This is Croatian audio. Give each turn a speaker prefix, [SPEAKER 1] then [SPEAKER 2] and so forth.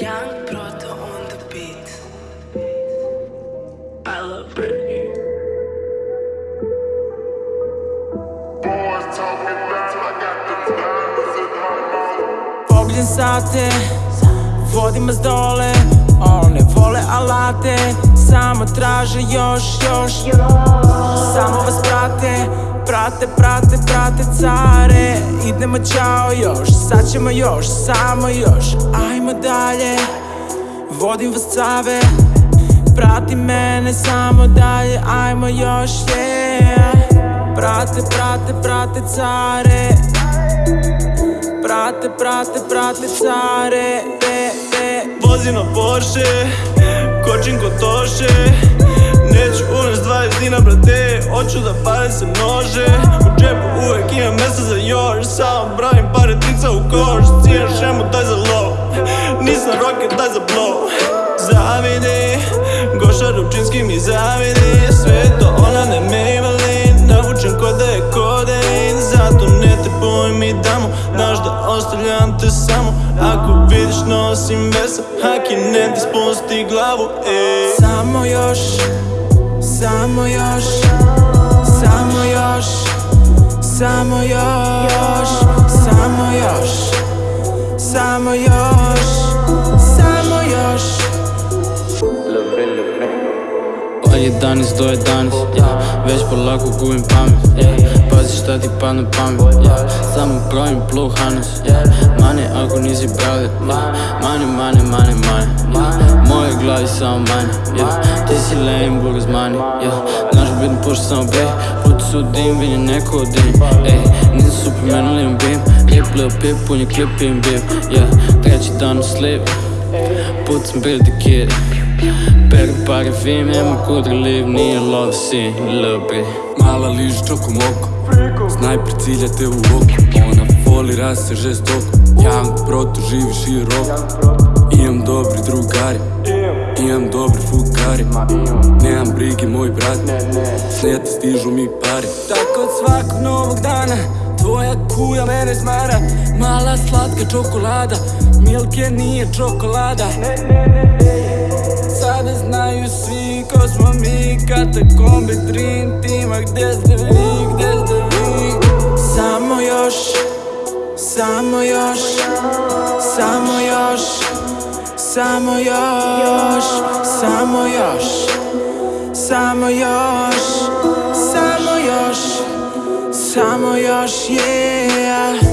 [SPEAKER 1] Young Proto on the beat. I love Britney.
[SPEAKER 2] Boys talking loud, I got the diamonds in my mouth.
[SPEAKER 3] Pogljen sate, vodim vas dole One vole alate, samo traže još, još vas prate, prate, prate, care. Idemo ćao još, sad ćemo još, samo još. Ajmo dalje, vodim vas cave. Prati mene samo dalje, ajmo još, yeah. Prate, prate, prate care. Prate, prate, prate care.
[SPEAKER 4] Vozim na Porsche, kočim ko toše Neću unest 20 dina brate, hoću da pare se množe. U džepu uvek imam mesta za još, samo bravim pare trica u koš. Cijen šemu daj za low, nisam rocket daj za blow. Zavidi, Goša Rupčinski mi zavidi. Sve to ona ne Maybelline, navučen ko da je kodein Zato ne te boj mi damo, znaš da ostavljam te samo. Ako vidiš nosim vesa, haki ne ti spusti glavu,
[SPEAKER 3] Samo još, samo još, samo još, samo još, samo još, samo još, samo još.
[SPEAKER 5] Od 11 do 11, yeah. već polako gubim pamet. Pazi šta ti padne pamet, yeah. samo brojim blue hannes yeah. Mane ako nisi brale, yeah. mane, mane, mane, mane. Moje glavi samo manje, ti si lame, burgers mani yeah. Znaš bitno pušta samo bej, puti su dim, vidim neko od dim Ej, nisam superman, ali imam beam Lip, lil pip, pun je klip, im bim. Treći dan u slip, put sam bil the kid Pere pare fim, ima kudri liv, nije love lil bit
[SPEAKER 6] Mala liži čokom oko Snajper cilja te u oko Ona voli rase žestoko Young proto živi široko. Imam dobri drugari Imam dobri fugari Nemam brige moj brat Snijete stižu mi pari
[SPEAKER 3] Tako od svakog novog dana Tvoja kuja mene smara. Mala slatka čokolada Milke nije čokolada. Sada katakombi Dream Teama Gdje ste vi, gdje ste vi? Samo još, samo još Samo još, samo još Samo još, samo još Samo još, samo još, yeah.